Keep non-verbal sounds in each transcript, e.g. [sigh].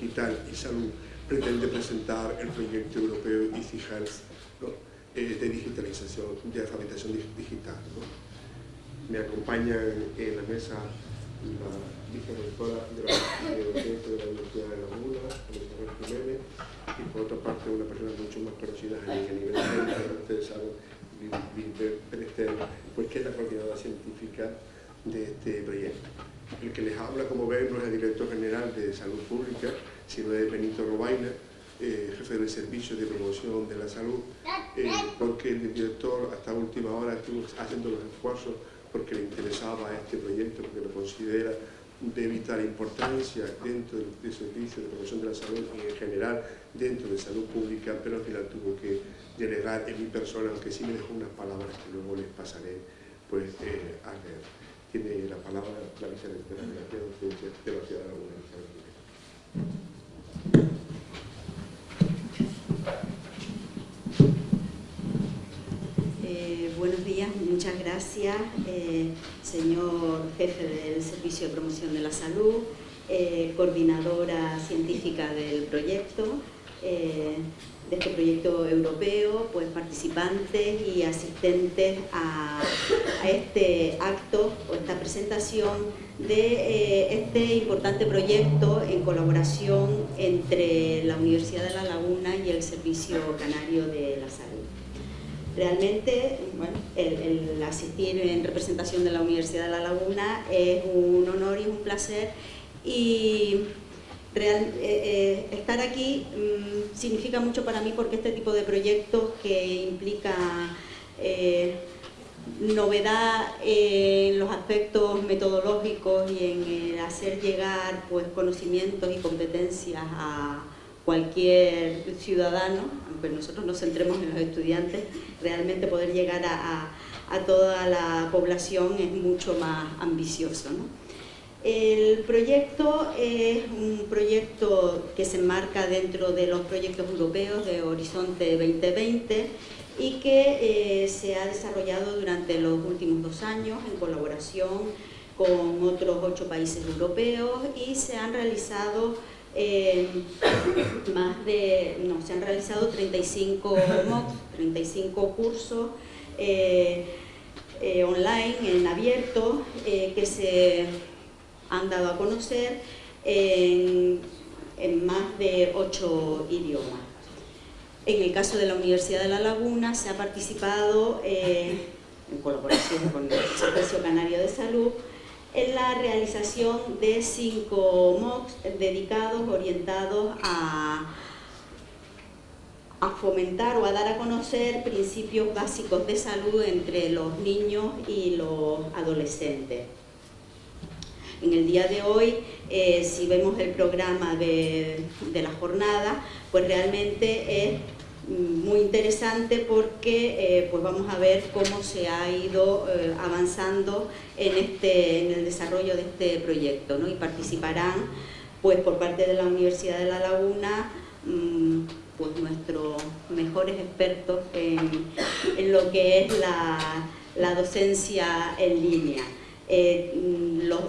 digital y salud pretende presentar el proyecto europeo Easy Health eh, de digitalización, de alfabetización digital. Me acompaña en la mesa la vicerectora de la, de, de la Universidad de la Mula, Elizabeth Jiménez, y por otra parte una persona mucho más conocida a nivel de ustedes saben, pues que es la coordinadora científica de este proyecto. El que les habla, como ven, no es el director general de Salud Pública, sino es Benito Robaina, eh, jefe del Servicio de Promoción de la Salud, eh, porque el director hasta última hora estuvo haciendo los esfuerzos porque le interesaba este proyecto, porque lo considera de vital importancia dentro del, servicio de promoción de la salud y en general dentro de salud pública, pero al final tuvo que delegar en mi persona, aunque sí me dejó unas palabras que luego les pasaré pues, eh, a leer. Tiene la palabra la vicerectora de la de la Ciudad de la buenos días, muchas gracias, eh, señor jefe del Servicio de Promoción de la Salud, eh, coordinadora científica del proyecto, eh, de este proyecto europeo, pues participantes y asistentes a, este acto o esta presentación de este importante proyecto en colaboración entre la Universidad de La Laguna y el Servicio Canario de la Salud. Realmente, bueno, el, asistir en representación de la Universidad de La Laguna es un honor y un placer y eh, eh, estar aquí mm, significa mucho para mí porque este tipo de proyectos que implica eh, novedad en los aspectos metodológicos y en hacer llegar pues, conocimientos y competencias a cualquier ciudadano, aunque nosotros nos centremos en los estudiantes, realmente poder llegar a, toda la población es mucho más ambicioso. El proyecto es un proyecto que se enmarca dentro de los proyectos europeos de Horizonte 2020 y que eh, se ha desarrollado durante los últimos dos años en colaboración con otros ocho países europeos y se han realizado eh, más de, no, se han realizado 35 MOOCs, 35 cursos eh, eh, online, en abierto, que se han dado a conocer en, más de 8 idiomas. En el caso de la Universidad de La Laguna se ha participado en colaboración con el Servicio Canario de Salud en la realización de cinco MOOCs dedicados, orientados a fomentar o a dar a conocer principios básicos de salud entre los niños y los adolescentes. En el día de hoy, eh, si vemos el programa de, la jornada, pues realmente es muy interesante porque eh, pues vamos a ver cómo se ha ido eh, avanzando en, este, en el desarrollo de este proyecto y participarán pues por parte de la Universidad de La Laguna mm, pues nuestros mejores expertos en, lo que es la, docencia en línea. Mm, los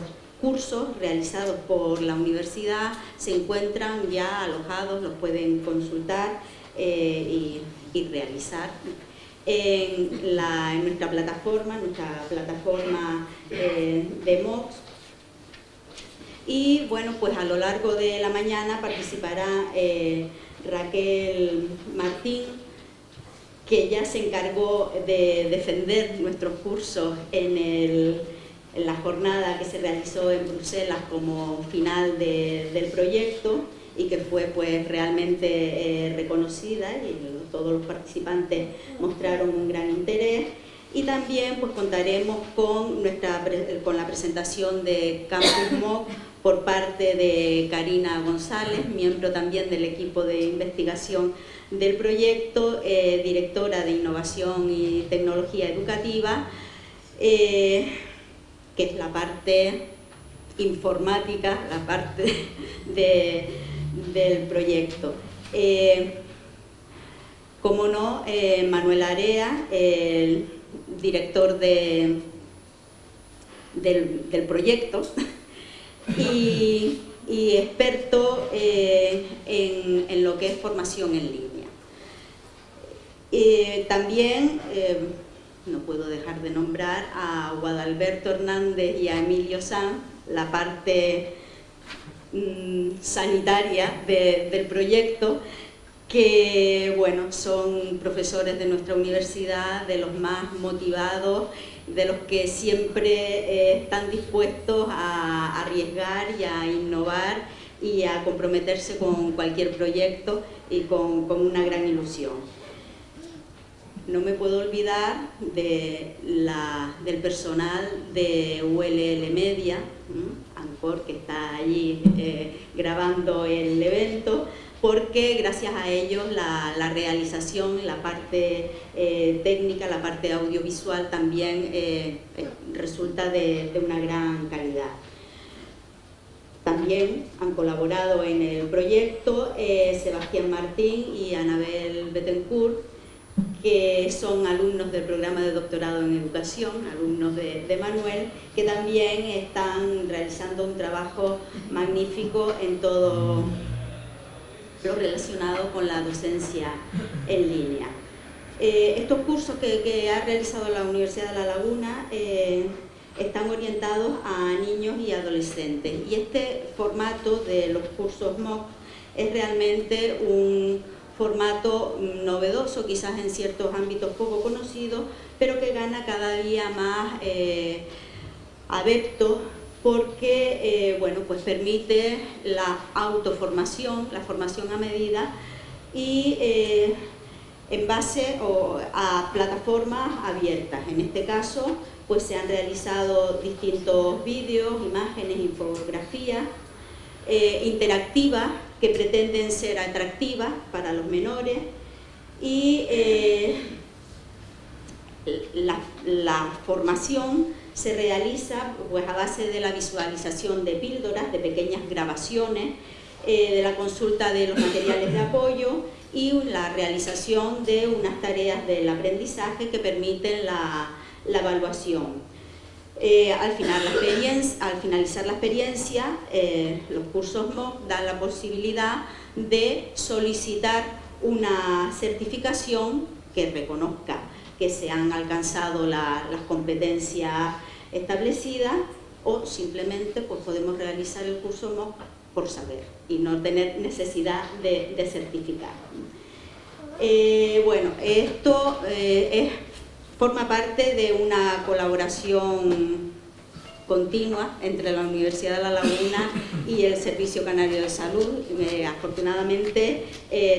cursos realizados por la universidad se encuentran ya alojados, los pueden consultar eh, y, realizar en, nuestra plataforma, nuestra plataforma eh, de MOOCs. Y bueno, pues a lo largo de la mañana participará eh, Raquel Martín, que ya se encargó de defender nuestros cursos en, la jornada que se realizó en Bruselas como final del proyecto y que fue pues realmente eh, reconocida y todos los participantes mostraron un gran interés. Y también pues contaremos con, nuestra, con la presentación de Campus MOOC por parte de Karina González, miembro también del equipo de investigación del proyecto, eh, directora de Innovación y Tecnología Educativa, eh, que es la parte informática, la parte [laughs] de del proyecto. Eh, como no, eh, Manuel Area, el director de, del, proyecto, [laughs] y experto eh, en, lo que es formación en línea. también, no puedo dejar de nombrar a Guadalberto Hernández y a Emilio Sanz, la parte mm, sanitaria del proyecto, que bueno, son profesores de nuestra universidad, de los más motivados, de los que siempre eh, están dispuestos a arriesgar y a innovar y a comprometerse con cualquier proyecto y con, una gran ilusión. No me puedo olvidar de del personal de ULL Media, Ancor, que está allí eh, grabando el evento, porque gracias a ellos la, realización, la parte eh, técnica, la parte audiovisual también eh, resulta de, una gran calidad. También han colaborado en el proyecto Sebastián Martín y Anabel Betancourt, que son alumnos del programa de doctorado en educación, alumnos de, Manuel, que también están realizando un trabajo magnífico en todo lo relacionado con la docencia en línea. Eh, estos cursos que, ha realizado la Universidad de La Laguna eh, están orientados a niños y adolescentes y este formato de los cursos MOOC es realmente un formato novedoso, quizás en ciertos ámbitos poco conocido, pero que gana cada día más eh, adeptos porque eh, bueno, pues permite la autoformación, la formación a medida y eh, en base a plataformas abiertas. En este caso pues se han realizado distintos vídeos, imágenes, infografías eh, interactivas que pretenden ser atractivas para los menores y la formación se realiza pues, a base de la visualización de píldoras, de pequeñas grabaciones, eh, de la consulta de los materiales de apoyo y la realización de unas tareas del aprendizaje que permiten la, evaluación. Eh, al, final, al, finalizar la experiencia, eh, los cursos MOOC dan la posibilidad de solicitar una certificación que reconozca que se han alcanzado las competencias establecidas o simplemente pues, podemos realizar el curso MOOC por saber y no tener necesidad de, certificar. Eh, bueno, esto eh, forma parte de una colaboración continua entre la Universidad de La Laguna y el Servicio Canario de Salud. Eh, afortunadamente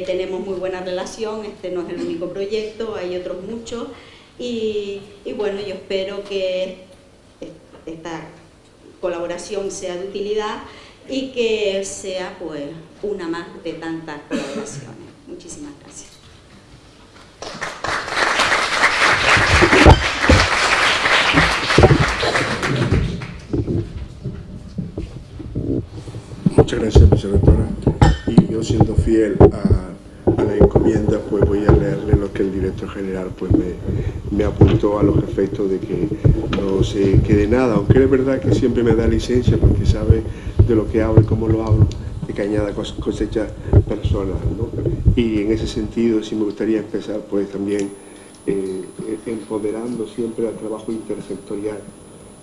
tenemos muy buena relación, este no es el único proyecto, hay otros muchos y, y bueno, yo espero que esta colaboración sea de utilidad y que sea pues una más de tantas colaboraciones. Muchísimas gracias. Muchas gracias, vicerectora. Y yo siendo fiel a la encomienda, pues voy a leerle lo que el director general pues me, apuntó a los efectos de que no se quede nada, aunque es verdad que siempre me da licencia porque sabe de lo que hablo y cómo lo hablo, de que añada cosechas personas, Y en ese sentido sí me gustaría empezar pues también eh, empoderando siempre al trabajo intersectorial.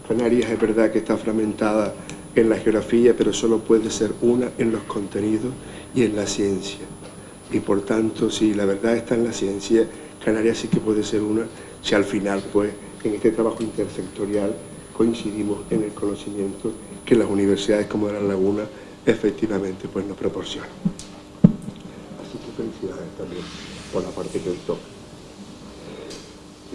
Canarias es verdad que está fragmentada en la geografía, pero solo puede ser una en los contenidos y en la ciencia y por tanto si la verdad está en la ciencia, Canarias sí que puede ser una si al final pues en este trabajo intersectorial coincidimos en el conocimiento que las universidades como La Laguna efectivamente pues nos proporcionan. Así que felicidades también por la parte que toca.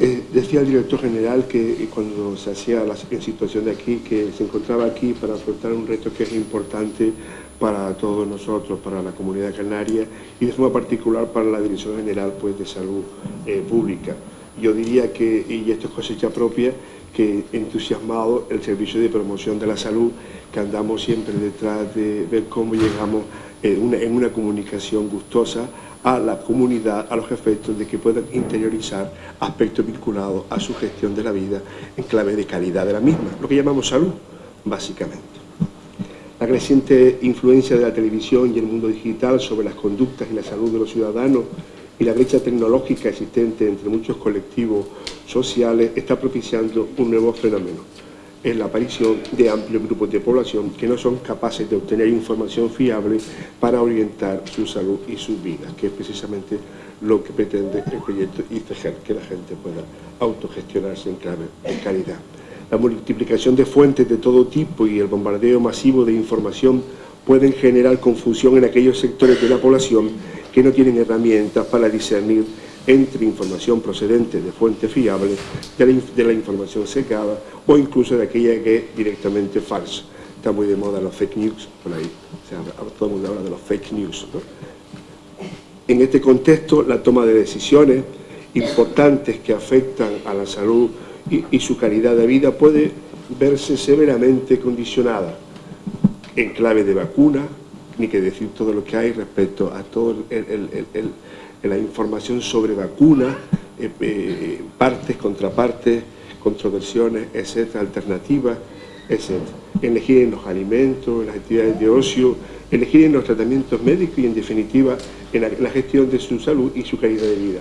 Eh, decía el director general que cuando se hacía la situación de aquí, que se encontraba aquí para afrontar un reto que es importante para todos nosotros, para la comunidad canaria y de forma particular para la Dirección General pues, de Salud eh, Pública. Yo diría que, y esto es cosecha propia, que entusiasmado el Servicio de Promoción de la Salud, que andamos siempre detrás de ver cómo llegamos en una, comunicación gustosa a la comunidad a los efectos de que puedan interiorizar aspectos vinculados a su gestión de la vida en clave de calidad de la misma, lo que llamamos salud, básicamente. La creciente influencia de la televisión y el mundo digital sobre las conductas y la salud de los ciudadanos y la brecha tecnológica existente entre muchos colectivos sociales está propiciando un nuevo fenómeno, es la aparición de amplios grupos de población que no son capaces de obtener información fiable para orientar su salud y sus vidas, que es precisamente lo que pretende el proyecto ICEGER, que la gente pueda autogestionarse en clave de calidad. La multiplicación de fuentes de todo tipo y el bombardeo masivo de información pueden generar confusión en aquellos sectores de la población que no tienen herramientas para discernir entre información procedente de fuentes fiables de la, información secada o incluso de aquella que es directamente falsa. Está muy de moda los fake news, por ahí, todo el mundo habla de los fake news. En este contexto, la toma de decisiones importantes que afectan a la salud y, su calidad de vida puede verse severamente condicionada en clave de vacuna, ni que decir todo lo que hay respecto a toda la información sobre vacunas, eh, eh, partes, contrapartes, controversiones, etcétera, alternativas, etcétera. Elegir en los alimentos, en las actividades de ocio, elegir en los tratamientos médicos y, en definitiva, en la gestión de su salud y su calidad de vida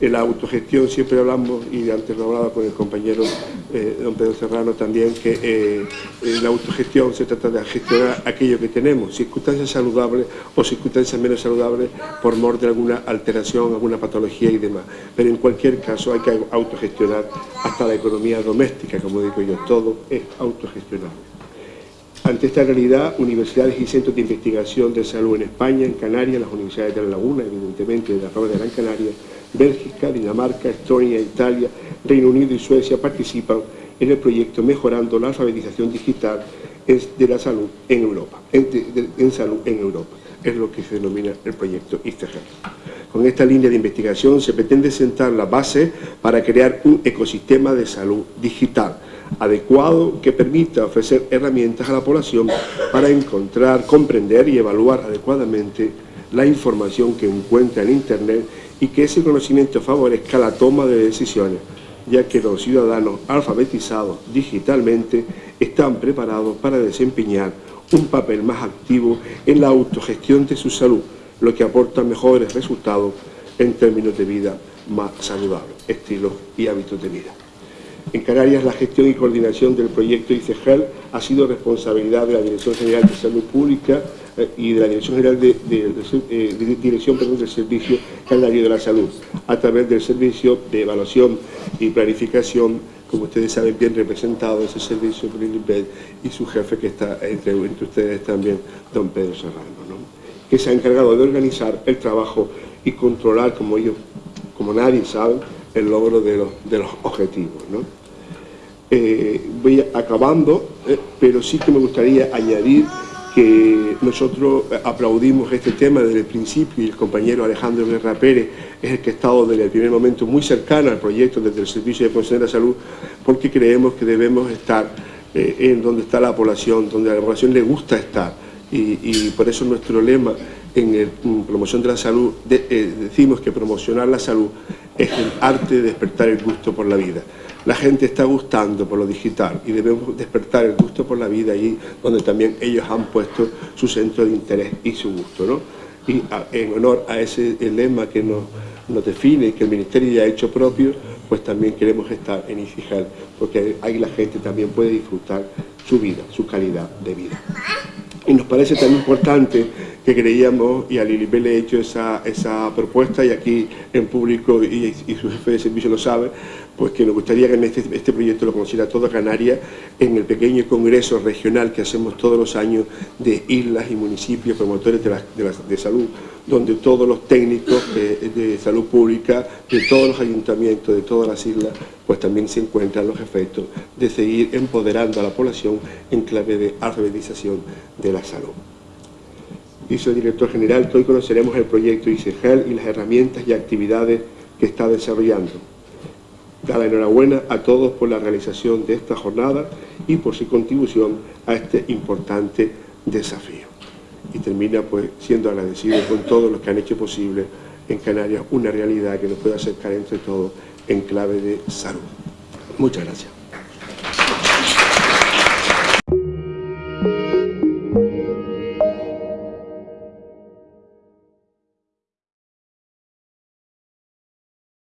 en la autogestión siempre hablamos, y antes lo hablaba con el compañero eh, don Pedro Serrano también, que eh, en la autogestión se trata de gestionar aquello que tenemos, circunstancias saludables o circunstancias menos saludables por mor de alguna alteración, alguna patología y demás. Pero en cualquier caso hay que autogestionar hasta la economía doméstica, como digo yo, todo es autogestionable. Ante esta realidad, universidades y centros de investigación de salud en España, en Canarias, las universidades de La Laguna, evidentemente, de la Roma de Gran Canaria, Bélgica, Dinamarca, Estonia, Italia, Reino Unido y Suecia participan en el proyecto Mejorando la alfabetización digital de la salud en Europa, en, salud en Europa. Es lo que se denomina el proyecto ICEGER. Con esta línea de investigación se pretende sentar la base para crear un ecosistema de salud digital adecuado que permita ofrecer herramientas a la población para encontrar, comprender y evaluar adecuadamente la información que encuentra en Internet y que ese conocimiento favorezca la toma de decisiones, ya que los ciudadanos alfabetizados digitalmente están preparados para desempeñar un papel más activo en la autogestión de su salud, lo que aporta mejores resultados en términos de vida más saludables, estilos y hábitos de vida. En Canarias, la gestión y coordinación del proyecto ICEGEL ha sido responsabilidad de la Dirección General de Salud Pública eh, y de la Dirección General de, eh, Dirección del Servicio Canario de la Salud, a través del Servicio de Evaluación y Planificación, como ustedes saben, bien representado ese servicio por el y su jefe que está entre, ustedes también, don Pedro Serrano, que se ha encargado de organizar el trabajo y controlar, como ellos, como nadie sabe, el logro de los, de los objetivos. Eh, voy acabando, eh, pero sí que me gustaría añadir que nosotros aplaudimos este tema desde el principio y el compañero Alejandro Guerra Pérez es el que ha estado desde el primer momento muy cercano al proyecto desde el Servicio de Promoción de la Salud porque creemos que debemos estar eh, en donde está la población, donde a la población le gusta estar. Y, por eso nuestro lema en, promoción de la salud decimos que promocionar la salud es el arte de despertar el gusto por la vida la gente está gustando por lo digital y debemos despertar el gusto por la vida ahí donde también ellos han puesto su centro de interés y su gusto. ¿no? Y en honor a ese lema que nos, nos define, que el Ministerio ya ha hecho propio, pues también queremos estar en ICIGEL, porque ahí la gente también puede disfrutar su vida, su calidad de vida. Y nos parece tan importante que creíamos, y a Lilibel le he hecho esa, esa propuesta, y aquí en público, y, y su jefe de servicio lo sabe, pues que nos gustaría que este, este, proyecto lo conociera toda Canarias en el pequeño congreso regional que hacemos todos los años de islas y municipios promotores de, salud, donde todos los técnicos de, salud pública, de todos los ayuntamientos, de todas las islas, pues también se encuentran los efectos de seguir empoderando a la población en clave de alfabetización de la salud. Dice el director general hoy conoceremos el proyecto ICEGEL y las herramientas y actividades que está desarrollando. Da la enhorabuena a todos por la realización de esta jornada y por su contribución a este importante desafío. Y termina pues siendo agradecido con todos los que han hecho posible en Canarias una realidad que nos pueda acercar entre todos en clave de salud. Muchas gracias.